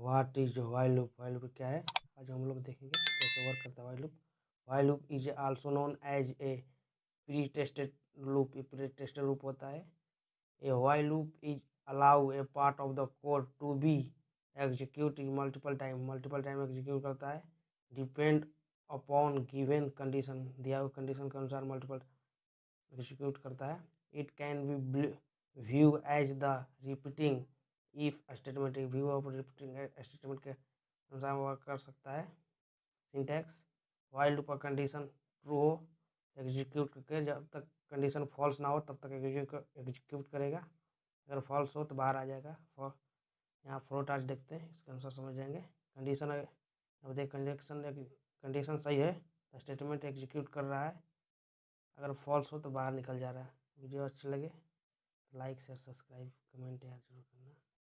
What is while loop while loop क्या है? आज हम लोग देखेंगे कैसे वर्क करता है while loop while loop is also known as a pre tested loop pre tested loop होता है। A while loop is allow a part of the code to be execute multiple time multiple time execute करता है। Depend upon given condition दिया हुआ condition के अनुसार multiple execute करता है। It can be view as the repeating if statement view of statement के अनुसार वर्क कर सकता है। Syntax while loop condition true हो एग्जीक्यूट करके जब तक कंडीशन फॉल्स ना हो, तब तक एग्जीक्यूट करेगा। अगर फॉल्स हो तो बाहर आ जाएगा। फॉर यहाँ फ्लोट आज देखते हैं, इसके अनुसार समझ जाएँगे। कंडीशन अब देख कंडीशन कंडीशन सही है तो स्टेटमेंट एग्जीक्यूट कर रहा है। अगर फॉल्स हो तो बाहर निकल जा रहा है। वीडियो अच्छी लगे तो लाइक शेयर सब्सक्राइब कमेंट यार ज़रूर